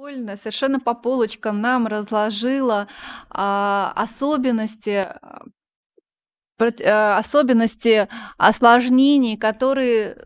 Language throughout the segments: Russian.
Вольно, совершенно по полочкам нам разложила, а, особенности, прот а, особенности осложнений, которые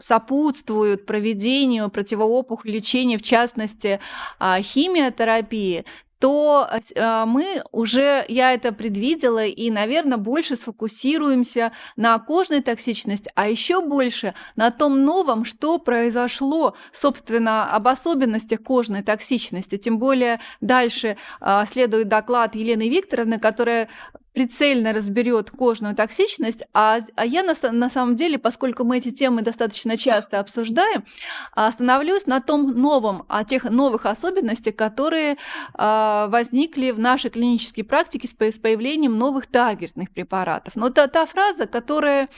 сопутствуют проведению противоопухоль лечения, в частности, а, химиотерапии, то ась а, мы уже я это предвидела и, наверно, больше сфокусируемся на кожной токсичности, а еще больше на том новом, что произошло, собственно, об особенностях кожной токсичности. Тем более дальше, а, следует доклад Елены Викторовны, которая прицельно разберет кожную токсичность, а, а я на, на самом деле, поскольку мы эти темы достаточно часто обсуждаем, остановлюсь на том новом, о тех новых особенностях, которые э, возникли в нашей клинической практике с, с появлением новых таргетных препаратов. Но та, та фраза, которая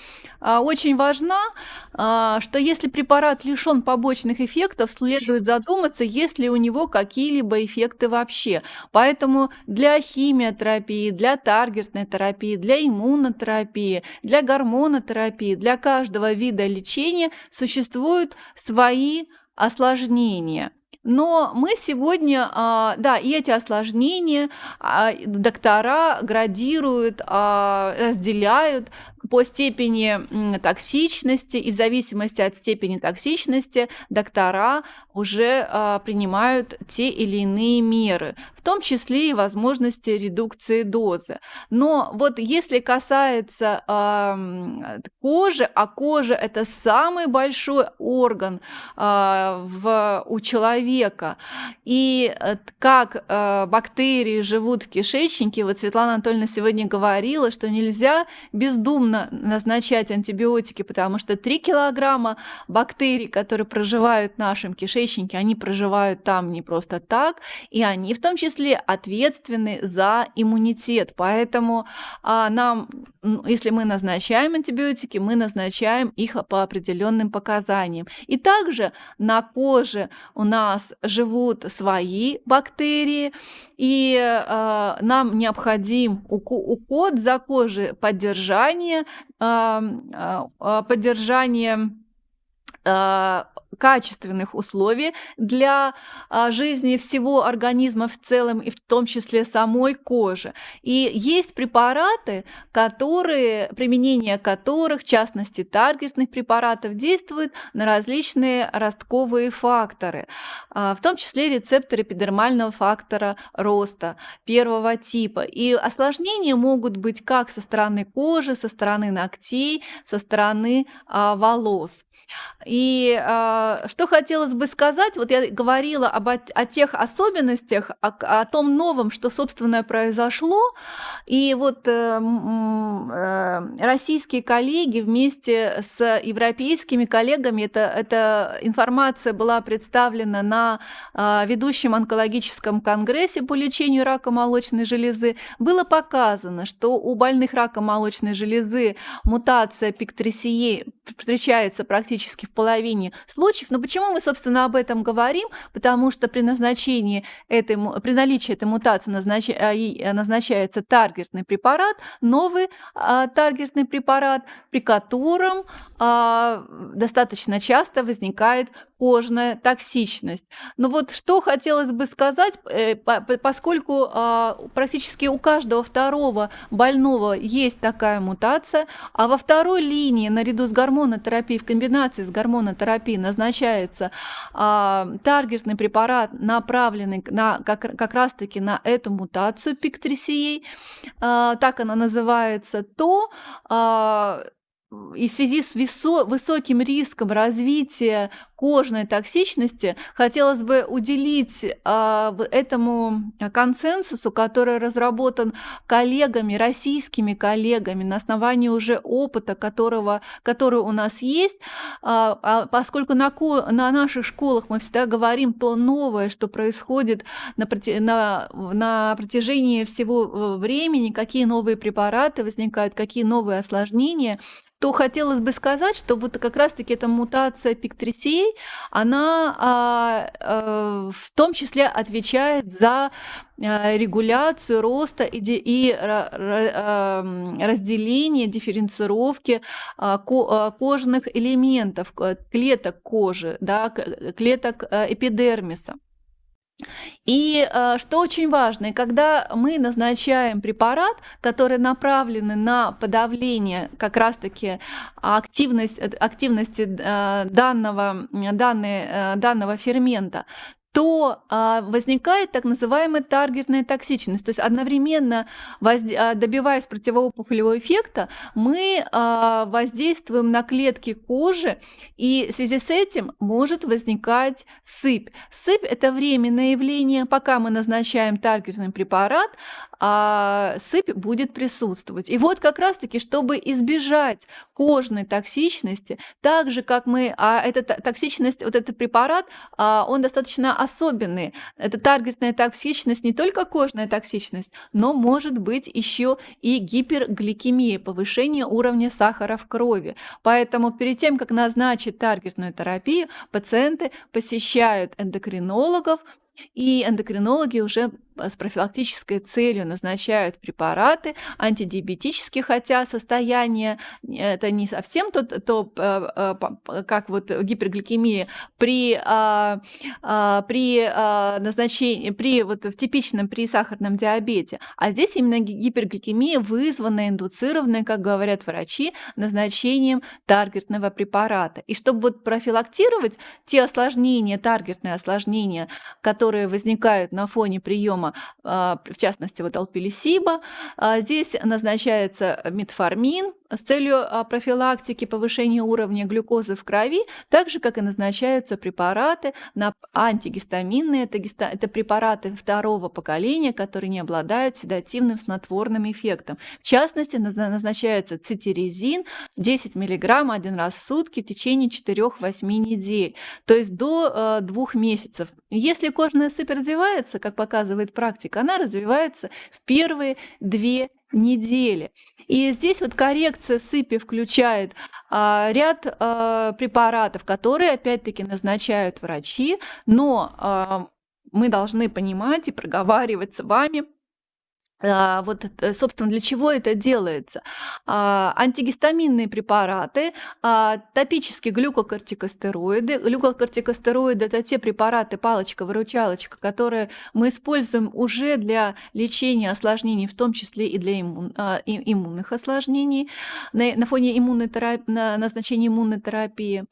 э, очень важна, э, что если препарат лишен побочных эффектов, следует задуматься, есть ли у него какие-либо эффекты вообще. Поэтому для химиотерапии, для таргет антивирусной терапии, для иммунотерапии, для гормонотерапии, для каждого вида лечения существуют свои осложнения. Но мы сегодня, а, да, и эти осложнения а, доктора градируют, а, разделяют по степени токсичности, и в зависимости от степени токсичности доктора уже а, принимают те или иные меры, в том числе и возможности редукции дозы. Но вот если касается а, кожи, а кожа это самый большой орган а, в, у человека, и э, как а, бактерии живут в кишечнике, вот Светлана Анатольевна сегодня говорила, что нельзя бездумно назначать антибиотики, потому что 3 килограмма бактерий, которые проживают в нашем кишечнике, они проживают там не просто так, и они в том числе ответственны за иммунитет. Поэтому а, нам, если мы назначаем антибиотики, мы назначаем их по определенным показаниям. И также на коже у нас живут свои бактерии, и э, нам необходим уход за кожей, поддержание поддержание а, качественных условий для а, жизни всего организма в целом и в том числе самой кожи. И есть препараты, которые, применение которых, в частности таргетных препаратов, действуют на различные ростковые факторы, а, в том числе рецепторы эпидермального фактора роста первого типа. И осложнения могут быть как со стороны кожи, со стороны ногтей, со стороны а, волос. И э, что хотелось бы сказать, вот я говорила об, о тех особенностях, о, о том новом, что, собственно, произошло, и вот э, э, российские коллеги вместе с европейскими коллегами, это, эта информация была представлена на э, ведущем онкологическом конгрессе по лечению рака молочной железы, было показано, что у больных рака молочной железы мутация пиктрисии встречается практически в половине случаев. Но почему мы, собственно, об этом говорим? Потому что при назначении этой, при наличии этой мутации назнач, а, э, назначается таргетный препарат, новый а, таргетный препарат, при котором а, достаточно часто возникает кожная токсичность. Но вот что хотелось бы сказать, э, поскольку а, практически у каждого второго больного есть такая мутация, а во второй линии наряду с гормонотерапией в комбинации с гормонотерапией назначается а, таргетный препарат, направленный на, как, как раз-таки на эту мутацию пиктрисией, а, так она называется, то и в связи с высоким риском развития кожной токсичности хотелось бы уделить э, этому консенсусу, который разработан коллегами, российскими коллегами на основании уже опыта, которого, который у нас есть, э, поскольку на, на наших школах мы всегда говорим то новое, что происходит на, на, на протяжении всего времени, какие новые препараты возникают, какие новые осложнения, то хотелось бы сказать, что вот как раз-таки эта мутация пиктрисей, она а, а, в том числе отвечает за а, регуляцию роста и, и а, разделение, дифференцировки а, кожных элементов, клеток кожи, да, клеток эпидермиса. И э, что очень важно, когда мы назначаем препарат, который направлен на подавление как раз-таки активность, активности э, данного, данной, э, данного фермента, то а, возникает так называемая таргетная токсичность. То есть одновременно возде- а, добиваясь противоопухолевого эффекта, мы а, воздействуем на клетки кожи, и в связи с этим может возникать сыпь. Сыпь – это временное явление, пока мы назначаем таргетный препарат, а сыпь будет присутствовать. И вот как раз-таки, чтобы избежать кожной токсичности, так же, как мы, а эта токсичность, вот этот препарат, а, он достаточно особенный. Это таргетная токсичность, не только кожная токсичность, но может быть еще и гипергликемия, повышение уровня сахара в крови. Поэтому перед тем, как назначить таргетную терапию, пациенты посещают эндокринологов, и эндокринологи уже с профилактической целью назначают препараты антидиабетические, хотя состояние это не совсем то, то э, э, как вот гипергликемия при, а, а, при а, назначении, при вот в типичном при сахарном диабете, а здесь именно гипергликемия вызвана, индуцированная, как говорят врачи, назначением таргетного препарата. И чтобы вот профилактировать те осложнения, таргетные осложнения, которые возникают на фоне приема форма, а, в частности, вот алпилисиба. Здесь назначается метформин, с целью а, профилактики повышения уровня глюкозы в крови, так же, как и назначаются препараты на антигистаминные, это, гиста, это препараты второго поколения, которые не обладают седативным снотворным эффектом. В частности, назначается цитирезин 10 мг один раз в сутки в течение 4-8 недель, то есть до э, двух месяцев. Если кожная сыпь развивается, как показывает практика, она развивается в первые две недели. И здесь вот коррекция сыпи включает а, ряд а, препаратов, которые опять-таки назначают врачи, но а, мы должны понимать и проговаривать с вами, вот, э, собственно, для чего это делается? А, антигистаминные препараты, а, топические глюкокортикостероиды. Глюкокортикостероиды– это те препараты, палочка-выручалочка, которые мы используем уже для лечения осложнений, в том числе и для иммун, иммунных осложнений, на, на фоне иммунной терапии, на назначения иммунной терапии,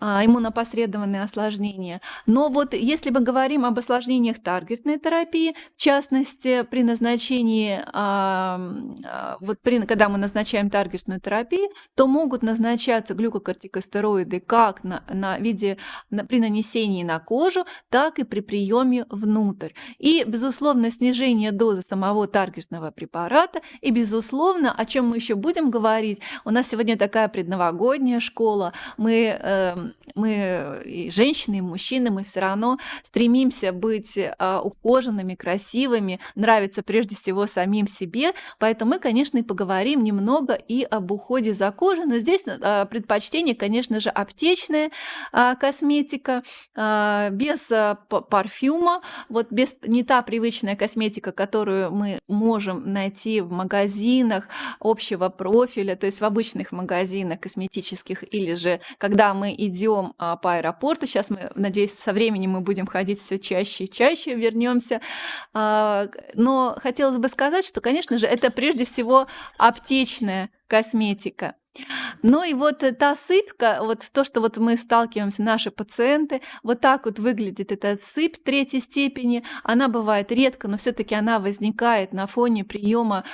иммунопосредованные осложнения. Но вот если мы говорим об осложнениях таргетной терапии, в частности, при назначении лечении, а, вот при, когда мы назначаем таргетную терапию, то могут назначаться глюкокортикостероиды как на, на виде на, при нанесении на кожу, так и при приеме внутрь. И, безусловно, снижение дозы самого таргетного препарата, и, безусловно, о чем мы еще будем говорить, у нас сегодня такая предновогодняя школа, мы, э, мы и женщины, и мужчины, мы все равно стремимся быть э, ухоженными, красивыми, нравится прежде всего всего самим себе. Поэтому мы, конечно, и поговорим немного и об уходе за кожей. Но здесь а, предпочтение, конечно же, аптечная а, косметика, а, без парфюма, вот без не та привычная косметика, которую мы можем найти в магазинах общего профиля, то есть в обычных магазинах косметических, или же когда мы идем по аэропорту. Сейчас мы, надеюсь, со временем мы будем ходить все чаще и чаще, вернемся. Но хотелось бы сказать, что, конечно же, это прежде всего аптечная косметика. Ну и вот та сыпка, вот то, что вот мы сталкиваемся, наши пациенты, вот так вот выглядит эта сыпь третьей степени. Она бывает редко, но все-таки она возникает на фоне приема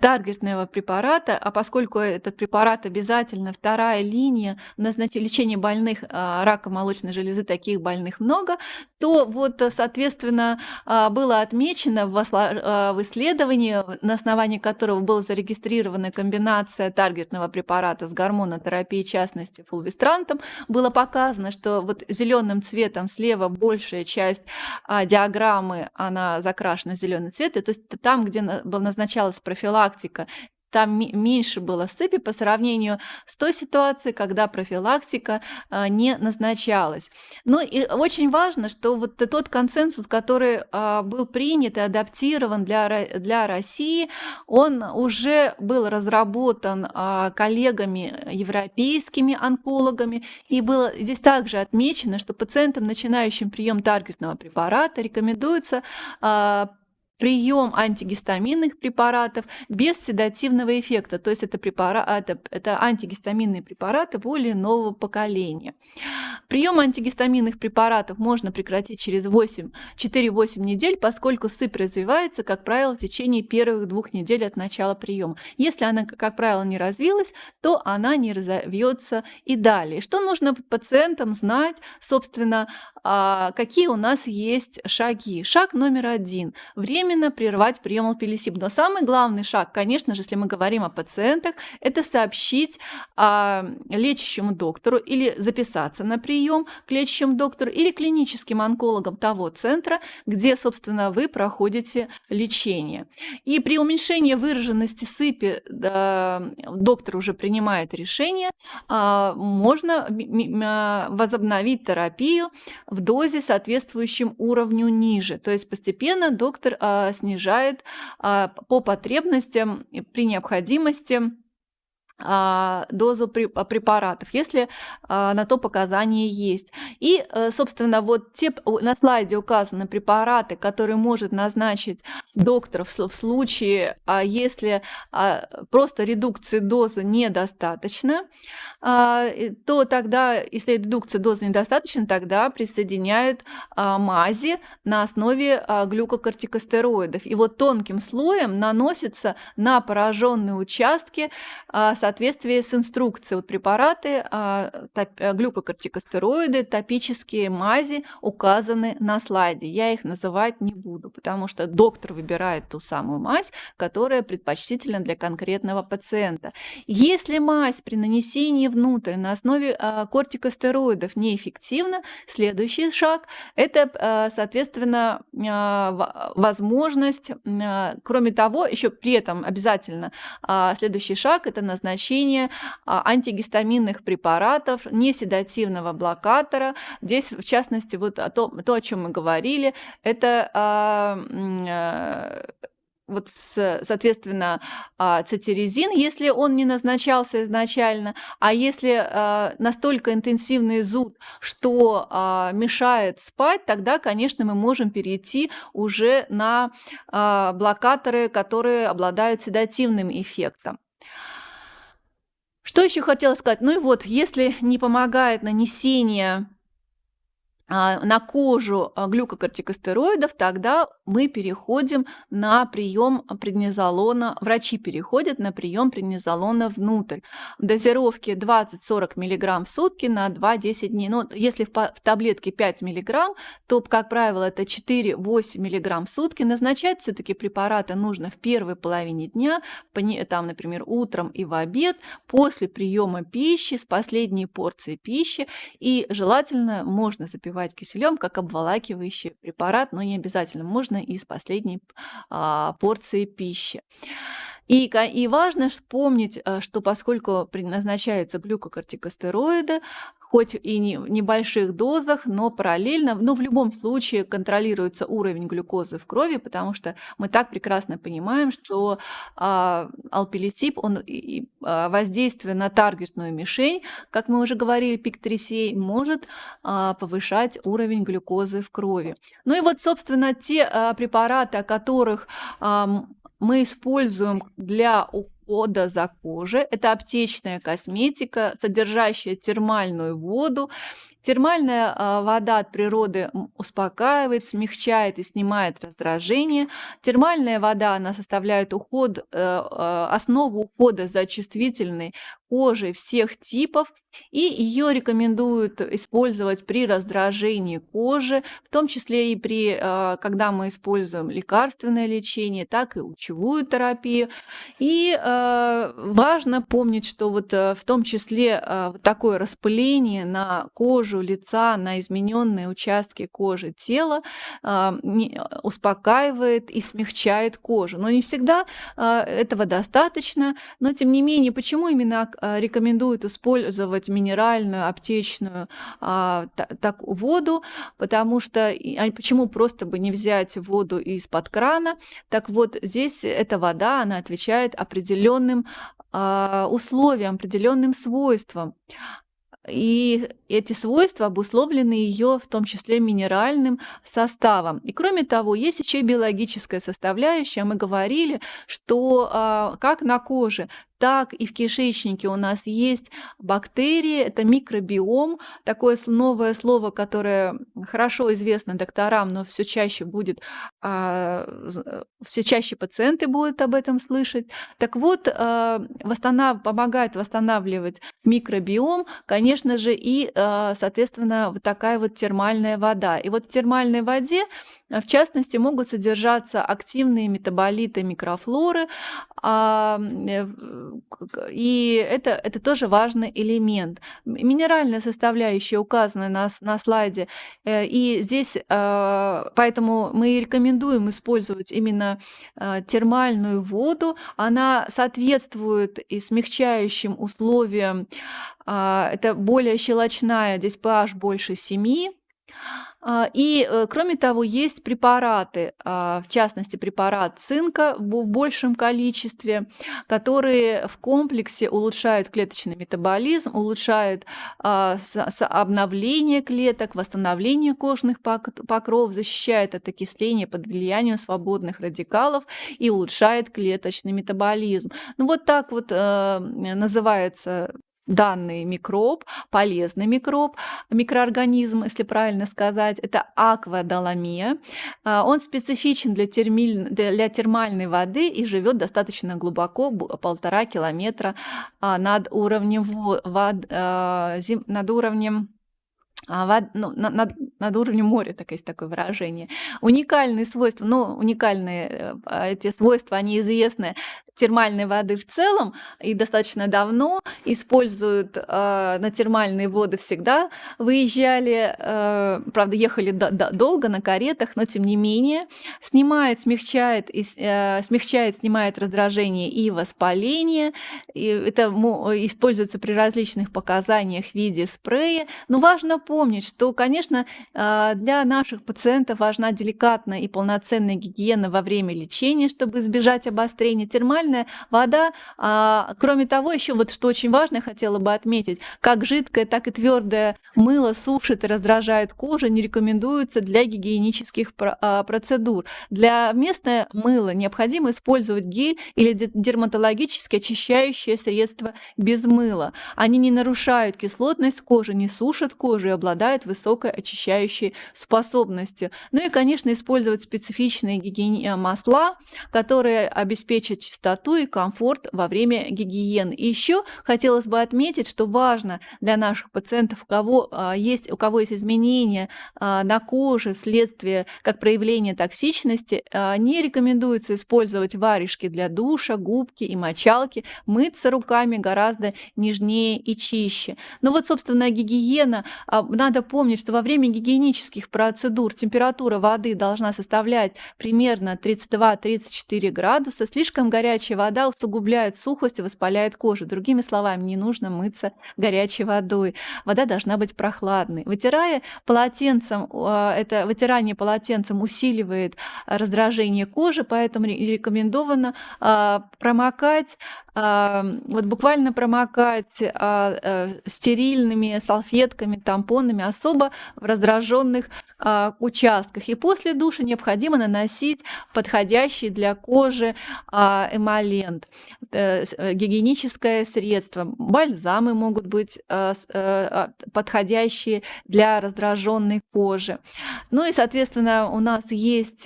таргетного препарата, а поскольку этот препарат обязательно вторая линия назначения лечения больных а, рака молочной железы, таких больных много, то вот, соответственно, а, было отмечено в а, исследовании, на основании которого была зарегистрирована комбинация таргетного препарата с гормонотерапией, в частности, фулвистрантом, было показано, что вот зеленым цветом слева большая часть диаграммы, она закрашена в зеленый цвет, и то есть там, где назначалась профилактика там меньше было сыпи по сравнению с той ситуацией, когда профилактика а, не назначалась. Ну и очень важно, что вот тот консенсус, который а, был принят и адаптирован для, для России, он уже был разработан а, коллегами европейскими онкологами, и было здесь также отмечено, что пациентам, начинающим прием таргетного препарата, рекомендуется прием антигистаминных препаратов без седативного эффекта, то есть это, препарат, это, это антигистаминные препараты более нового поколения. Прием антигистаминных препаратов можно прекратить через 4-8 недель, поскольку сыпь развивается, как правило, в течение первых двух недель от начала приема. Если она, как правило, не развилась, то она не разовьется и далее. Что нужно пациентам знать, собственно, а, какие у нас есть шаги? Шаг номер один. Временно прервать прием алпилисип. Но самый главный шаг, конечно же, если мы говорим о пациентах, это сообщить а, лечащему доктору или записаться на прием к лечащему доктору или клиническим онкологам того центра, где, собственно, вы проходите лечение. И при уменьшении выраженности сыпи да, доктор уже принимает решение, а, можно возобновить терапию в дозе, соответствующем уровню ниже. То есть постепенно доктор а, снижает а, по потребностям при необходимости дозу а, препаратов, если а, на то показания есть. И, э, собственно, вот те на слайде указаны препараты, которые может назначить доктор в случае, если просто редукции дозы недостаточно, то тогда, если редукция дозы недостаточно, тогда присоединяют мази на основе глюкокортикостероидов. И вот тонким слоем наносится на пораженные участки соответствии с инструкцией. Вот препараты, а, э, глюкокортикостероиды, топические мази указаны на слайде. Я их называть не буду, потому что доктор выбирает ту самую мазь, которая предпочтительна для конкретного пациента. Если мазь при нанесении внутрь на основе а, кортикостероидов неэффективна, следующий шаг – это, а, соответственно, возможность, кроме того, еще при этом обязательно следующий шаг – это назначение назначение а, антигистаминных препаратов, неседативного блокатора. Здесь, в частности, вот о том, то, о чем мы говорили, это а, а, вот, соответственно, цитиризин, если он не назначался изначально, а если настолько интенсивный зуд, что мешает спать, тогда, конечно, мы можем перейти уже на блокаторы, которые обладают седативным эффектом. Что еще хотела сказать? Ну и вот, если не помогает нанесение на кожу а, глюкокортикостероидов, тогда мы переходим на прием преднизолона, врачи переходят на прием преднизолона внутрь. Дозировки 20-40 мг в сутки на 2-10 дней. Но если в, в таблетке 5 мг, то, как правило, это 4-8 мг в сутки. Назначать все-таки препараты нужно в первой половине дня, там, например, утром и в обед, после приема пищи, с последней порции пищи. И желательно можно запивать запивать киселем как обволакивающий препарат, но не обязательно, можно из последней а, порции пищи. И, и важно вспомнить, э, что поскольку назначаются глюкокортикостероиды, хоть и не, в небольших дозах, но параллельно, но в любом случае контролируется уровень глюкозы в крови, потому что мы так прекрасно понимаем, что а, алпилисип, он и, а, воздействие на таргетную мишень, как мы уже говорили, пик 3 может а, повышать уровень глюкозы в крови. Ну и вот, собственно, те а, препараты, о которых а, мы используем для ухода за кожей. Это аптечная косметика, содержащая термальную воду. Термальная а, вода от природы успокаивает, смягчает и снимает раздражение. Термальная вода, она составляет уход, э, э, основу ухода за чувствительной кожей всех типов, и ее рекомендуют использовать при раздражении кожи, в том числе и при, а, когда мы используем лекарственное лечение, так и лучевую терапию. И важно помнить, что вот э, в том числе э, вот такое распыление на кожу лица, на измененные участки кожи тела э, успокаивает и смягчает кожу. Но не всегда э, этого достаточно. Но тем не менее, почему именно э, рекомендуют использовать минеральную, аптечную та- так, воду? Потому что а почему просто бы не взять воду из-под крана? Так вот, здесь эта вода, она отвечает определенным а, условиям, определенным свойствам. И эти свойства обусловлены ее, в том числе, минеральным составом. И кроме того, есть еще и биологическая составляющая. Мы говорили, что а, как на коже, так и в кишечнике у нас есть бактерии, это микробиом, такое новое слово, которое хорошо известно докторам, но все чаще будет, а, все чаще пациенты будут об этом слышать. Так вот, а, восстанав... помогает восстанавливать микробиом, конечно же, и, а, соответственно, вот такая вот термальная вода. И вот в термальной воде в частности, могут содержаться активные метаболиты микрофлоры, а, э, и это, это тоже важный элемент. Минеральная составляющая указана на, на слайде, э, и здесь а, поэтому мы рекомендуем использовать именно термальную воду. Она соответствует и смягчающим условиям. Это более щелочная, здесь pH больше 7, а, и, э, кроме того, есть препараты, а, в частности, препарат цинка в большем количестве, которые в комплексе улучшают клеточный метаболизм, улучшают а, обновление клеток, восстановление кожных покров, защищает от окисления под влиянием свободных радикалов и улучшает клеточный метаболизм. Ну вот так вот э, называется данный микроб, полезный микроб, микроорганизм, если правильно сказать, это аквадоломия. А, он специфичен для, термиль, для термальной воды и живет достаточно глубоко, полтора километра а, над уровнем, вод, а, над уровнем а, вод, ну, над, над уровнем моря, так есть такое выражение. Уникальные свойства, ну, уникальные э, эти свойства, они известны термальной воды в целом и достаточно давно используют э, на термальные воды всегда. Выезжали, э, правда, ехали до, до, долго на каретах, но тем не менее снимает, смягчает, и, э, смягчает, снимает раздражение и воспаление. И это используется при различных показаниях в виде спрея. Но важно помнить, что, конечно, э, для наших пациентов важна деликатная и полноценная гигиена во время лечения, чтобы избежать обострения минеральная вода. А, кроме того, еще вот что очень важно, хотела бы отметить, как жидкое, так и твердое мыло сушит и раздражает кожу, не рекомендуется для гигиенических а, процедур. Для местного мыла необходимо использовать гель или дерматологически очищающее средство без мыла. Они не нарушают кислотность кожи, не сушат кожу и обладают высокой очищающей способностью. Ну и, конечно, использовать специфичные гигиени... масла, которые обеспечат чистоту и комфорт во время гигиены. Еще хотелось бы отметить, что важно для наших пациентов, у кого, а, есть, у кого есть изменения а, на коже вследствие как проявления токсичности, а, не рекомендуется использовать варежки для душа, губки и мочалки, мыться руками гораздо нежнее и чище. Но вот, собственно, гигиена, надо помнить, что во время гигиенических процедур температура воды должна составлять примерно 32-34 градуса, слишком горячая вода усугубляет сухость и воспаляет кожу. Другими словами, не нужно мыться горячей водой. Вода должна быть прохладной. Вытирая полотенцем, а, это вытирание полотенцем усиливает раздражение кожи, поэтому рекомендовано а, промокать вот буквально промокать а, э, стерильными салфетками, тампонами особо в раздраженных а, участках. И после душа необходимо наносить подходящий для кожи а, эмолент, э, э, гигиеническое средство. Бальзамы могут быть подходящие для раздраженной кожи. Ну и, соответственно, у нас есть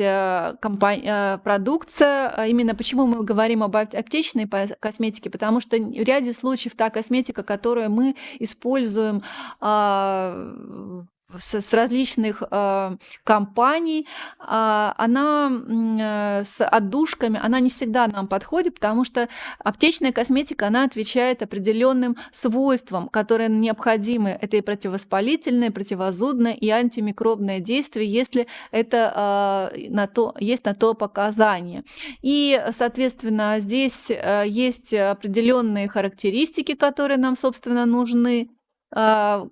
продукция, именно почему мы говорим об аптечной косметике, косметики, потому что в ряде случаев та косметика, которую мы используем а, с, с различных э, компаний, э, она э, с отдушками, она не всегда нам подходит, потому что аптечная косметика, она отвечает определенным свойствам, которые необходимы. Это и противовоспалительное, противозудное, и антимикробное действие, если это э, на то, есть на то показания. И, соответственно, здесь э, есть определенные характеристики, которые нам, собственно, нужны э,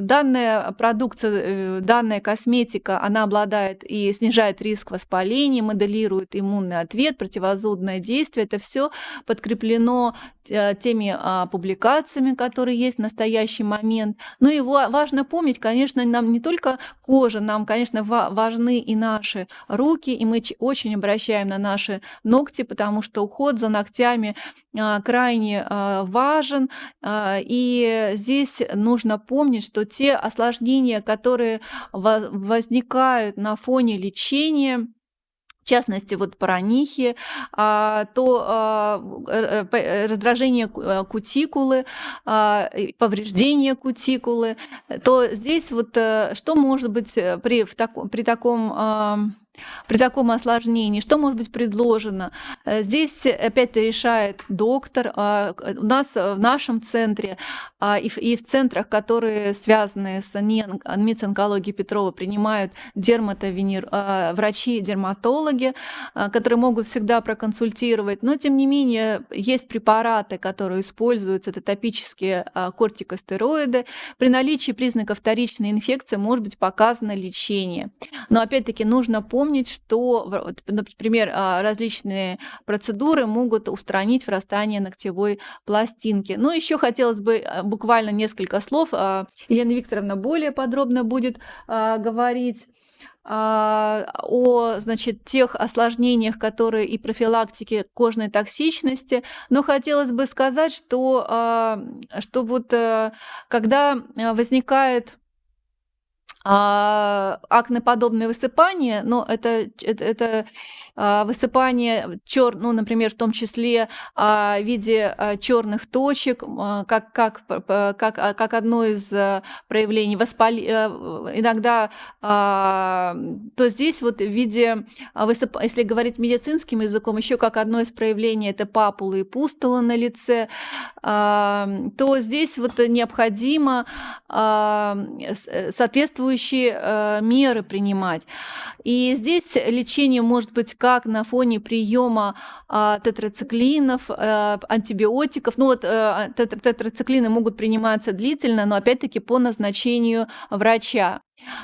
данная продукция, э, данная косметика, она обладает и снижает риск воспаления, моделирует иммунный ответ, противозудное действие. Это все подкреплено э, теми а, публикациями, которые есть в настоящий момент. Но ну его важно помнить, конечно, нам не только кожа, нам, конечно, важны и наши руки, и мы очень обращаем на наши ногти, потому что уход за ногтями а, крайне а, важен. И здесь нужно помнить, что те осложнения, которые возникают на фоне лечения, частности, вот паранихи, а, то а, э, э, раздражение э, кутикулы, а, повреждение кутикулы, то здесь вот что может быть при, в таком, при таком при таком осложнении, что может быть предложено? Э, здесь опять решает доктор. А, у нас в нашем центре а, и в центрах, которые связаны с НМИЦ Петрова, принимают дерматовенер... А, врачи-дерматологи, которые могут всегда проконсультировать. Но, тем не менее, есть препараты, которые используются, это топические кортикостероиды. При наличии признаков вторичной инфекции может быть показано лечение. Но, опять-таки, нужно помнить, помнить, что, например, а, различные процедуры могут устранить врастание ногтевой пластинки. Но еще хотелось бы а, буквально несколько слов. А, Елена Викторовна более подробно будет говорить о значит, тех осложнениях, которые и профилактике кожной токсичности. Но хотелось бы сказать, что, что вот э, когда возникает а, акнеподобные высыпания, но это, это, это а, высыпание чер, ну, например, в том числе а, в виде а, черных точек, как, как, как, как одно из проявлений воспали... Э, иногда, то здесь вот в виде, высып... если говорить медицинским языком, еще как одно из проявлений это папулы и пустулы на лице, то здесь вот необходимо соответствующие меры принимать. И здесь лечение может быть как на фоне приема а, тетрациклинов, а, антибиотиков. Ну вот а, тетрациклины могут приниматься длительно, но опять-таки по назначению врача.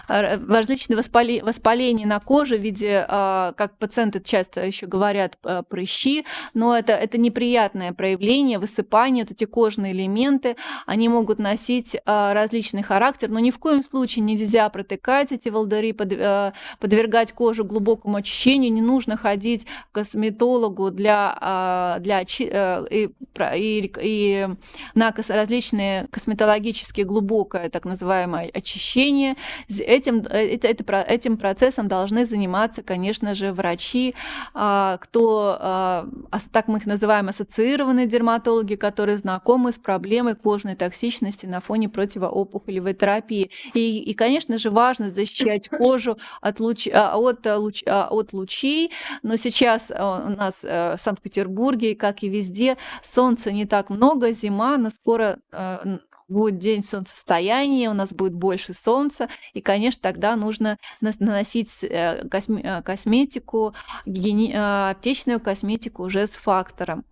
Э, различные воспали, воспаления на коже в виде, а, как пациенты часто еще говорят, э, прыщи, но это, это неприятное проявление, высыпание, вот эти кожные элементы, они могут носить а, различный характер, но ни в коем случае нельзя протыкать эти волдыри, э, подвергать кожу глубокому очищению, не нужно ходить к косметологу для, а, для и, и, и на различные косметологические глубокое так называемое очищение, Этим, э, этим процессом должны заниматься, конечно же, врачи, а, кто, а, так мы их называем, ассоциированные дерматологи, которые знакомы с проблемой кожной токсичности на фоне противоопухолевой терапии. И, и конечно же, важно защищать кожу от, луч, а, от, луч, от лучей, но сейчас у нас э, в Санкт-Петербурге, как и везде, солнца не так много, зима, но скоро э, будет день солнцестояния, у нас будет больше солнца, и, конечно, тогда нужно наносить э, э, косметику, э, аптечную косметику уже с фактором.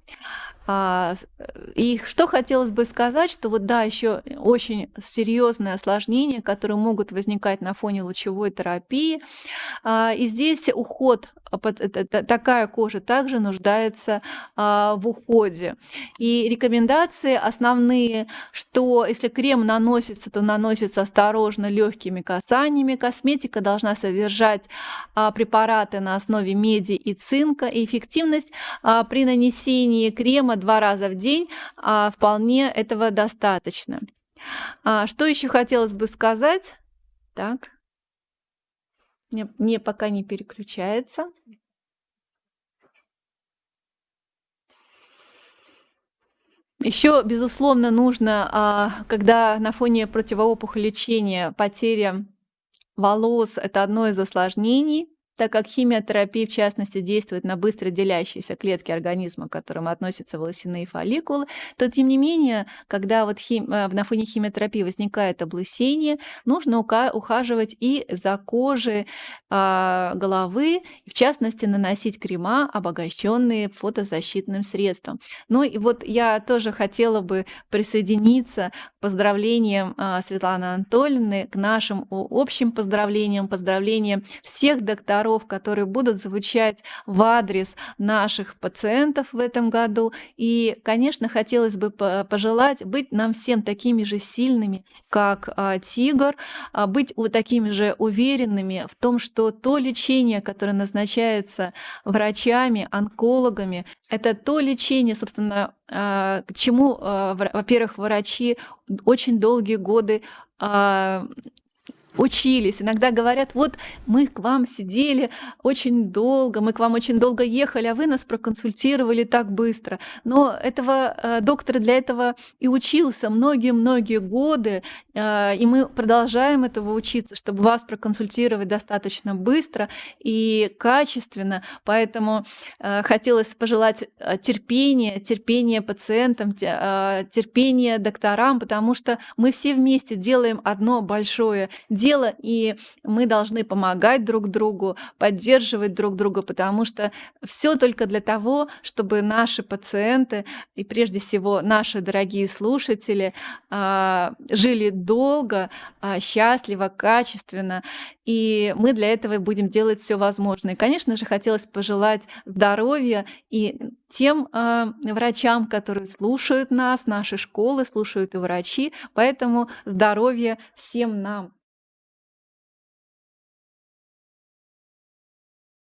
А, и что хотелось бы сказать, что вот да, еще очень серьезные осложнения, которые могут возникать на фоне лучевой терапии. А, и здесь уход такая кожа также нуждается а, в уходе. И рекомендации основные, что если крем наносится, то наносится осторожно легкими касаниями. Косметика должна содержать а, препараты на основе меди и цинка. И эффективность а, при нанесении крема два раза в день вполне этого достаточно. Что еще хотелось бы сказать? Так. Не, пока не переключается. Еще, безусловно, нужно, а, когда на фоне противоопухоль лечения потеря волос- это одно из осложнений, так как химиотерапия, в частности, действует на быстро делящиеся клетки организма, к которым относятся волосяные фолликулы, то, тем не менее, когда вот хим э, на фоне химиотерапии возникает облысение, нужно ухаживать и за кожей, а, головы, в частности, наносить крема, обогащенные фотозащитным средством. Ну и вот я тоже хотела бы присоединиться к поздравлениям, а, Светланы Анатольевны, к нашим общим поздравлениям, поздравлениям всех докторов, которые будут звучать в адрес наших пациентов в этом году. И, конечно, хотелось бы по пожелать быть нам всем такими же сильными, как, а, тигр, а, быть вот такими же уверенными в том, что то лечение, которое назначается врачами, онкологами, это то лечение, собственно, а, к чему, во-первых, врачи очень долгие годы, учились. Иногда говорят: "Вот мы к вам сидели очень долго, мы к вам очень долго ехали, а вы нас проконсультировали так быстро". Но этого, э, доктор для этого и учился многие-многие годы, э, и мы продолжаем этого учиться, чтобы вас проконсультировать достаточно быстро и качественно. Поэтому, э, хотелось пожелать, терпения, терпения пациентам, те терпения докторам, потому что мы все вместе делаем одно большое дело, и мы должны помогать друг другу, поддерживать друг друга, потому что все только для того, чтобы наши пациенты и, прежде всего, наши дорогие слушатели, а, жили долго, а, счастливо, качественно. И мы для этого будем делать все возможное. Конечно же, хотелось пожелать здоровья и тем, а, врачам, которые слушают нас, наши школы, слушают и врачи. Поэтому здоровья всем нам!